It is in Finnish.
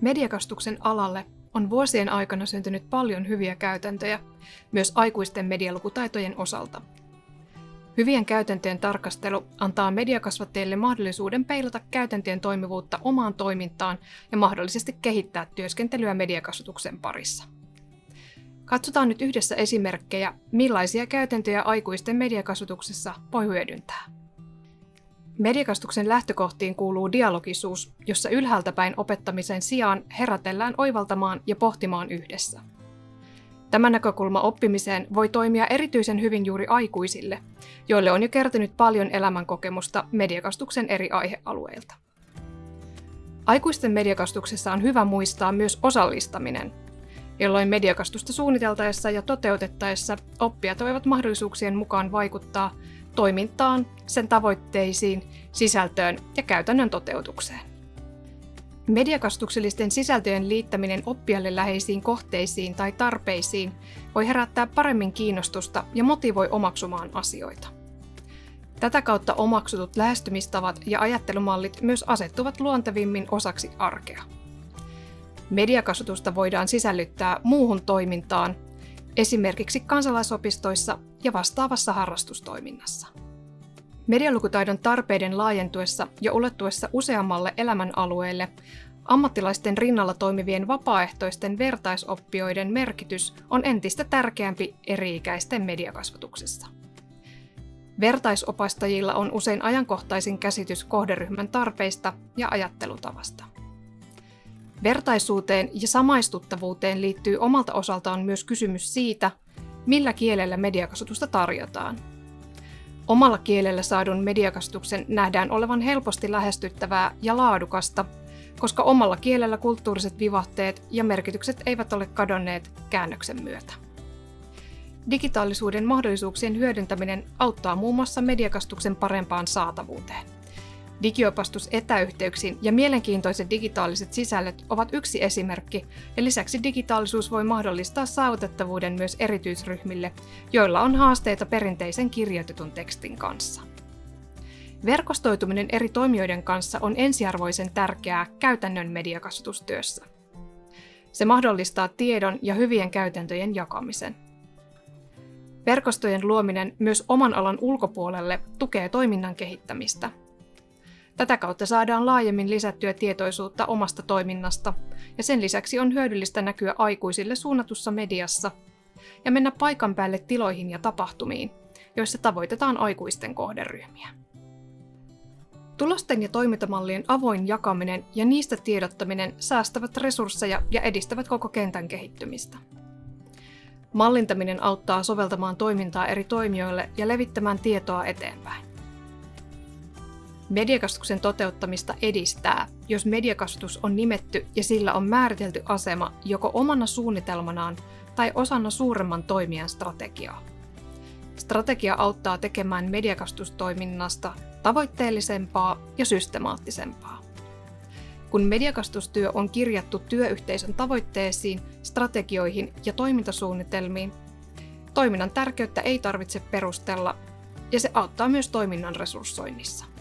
Mediakastuksen alalle on vuosien aikana syntynyt paljon hyviä käytäntöjä, myös aikuisten medialukutaitojen osalta. Hyvien käytäntöjen tarkastelu antaa mediakasvattajille mahdollisuuden peilata käytäntöjen toimivuutta omaan toimintaan ja mahdollisesti kehittää työskentelyä mediakasvatuksen parissa. Katsotaan nyt yhdessä esimerkkejä, millaisia käytäntöjä aikuisten mediakasvatuksessa voi hyödyntää. Mediakastuksen lähtökohtiin kuuluu dialogisuus, jossa ylhäältä päin opettamisen sijaan herätellään oivaltamaan ja pohtimaan yhdessä. Tämä näkökulma oppimiseen voi toimia erityisen hyvin juuri aikuisille, joille on jo kertynyt paljon elämänkokemusta mediakastuksen eri aihealueilta. Aikuisten mediakastuksessa on hyvä muistaa myös osallistaminen, jolloin mediakastusta suunniteltaessa ja toteutettaessa oppijat voivat mahdollisuuksien mukaan vaikuttaa toimintaan, sen tavoitteisiin, sisältöön ja käytännön toteutukseen. Mediakastuksellisten sisältöjen liittäminen oppijalle läheisiin kohteisiin tai tarpeisiin voi herättää paremmin kiinnostusta ja motivoi omaksumaan asioita. Tätä kautta omaksutut lähestymistavat ja ajattelumallit myös asettuvat luontevimmin osaksi arkea. Mediakasvatusta voidaan sisällyttää muuhun toimintaan, esimerkiksi kansalaisopistoissa ja vastaavassa harrastustoiminnassa. Medialukutaidon tarpeiden laajentuessa ja ulottuessa useammalle elämänalueelle ammattilaisten rinnalla toimivien vapaaehtoisten vertaisoppijoiden merkitys on entistä tärkeämpi eri-ikäisten mediakasvatuksessa. Vertaisopastajilla on usein ajankohtaisin käsitys kohderyhmän tarpeista ja ajattelutavasta. Vertaisuuteen ja samaistuttavuuteen liittyy omalta osaltaan myös kysymys siitä, millä kielellä mediakasvatusta tarjotaan. Omalla kielellä saadun mediakasvatuksen nähdään olevan helposti lähestyttävää ja laadukasta, koska omalla kielellä kulttuuriset vivahteet ja merkitykset eivät ole kadonneet käännöksen myötä. Digitaalisuuden mahdollisuuksien hyödyntäminen auttaa muun muassa mediakastuksen parempaan saatavuuteen. Digiopastus etäyhteyksiin ja mielenkiintoiset digitaaliset sisällöt ovat yksi esimerkki, ja lisäksi digitaalisuus voi mahdollistaa saavutettavuuden myös erityisryhmille, joilla on haasteita perinteisen kirjoitetun tekstin kanssa. Verkostoituminen eri toimijoiden kanssa on ensiarvoisen tärkeää käytännön mediakasvatustyössä. Se mahdollistaa tiedon ja hyvien käytäntöjen jakamisen. Verkostojen luominen myös oman alan ulkopuolelle tukee toiminnan kehittämistä – Tätä kautta saadaan laajemmin lisättyä tietoisuutta omasta toiminnasta, ja sen lisäksi on hyödyllistä näkyä aikuisille suunnatussa mediassa ja mennä paikan päälle tiloihin ja tapahtumiin, joissa tavoitetaan aikuisten kohderyhmiä. Tulosten ja toimintamallien avoin jakaminen ja niistä tiedottaminen säästävät resursseja ja edistävät koko kentän kehittymistä. Mallintaminen auttaa soveltamaan toimintaa eri toimijoille ja levittämään tietoa eteenpäin. Mediakasvatuksen toteuttamista edistää, jos mediakasvatus on nimetty ja sillä on määritelty asema joko omana suunnitelmanaan tai osana suuremman toimijan strategiaa. Strategia auttaa tekemään mediakastustoiminnasta tavoitteellisempaa ja systemaattisempaa. Kun mediakastustyö on kirjattu työyhteisön tavoitteisiin, strategioihin ja toimintasuunnitelmiin, toiminnan tärkeyttä ei tarvitse perustella ja se auttaa myös toiminnan resurssoinnissa.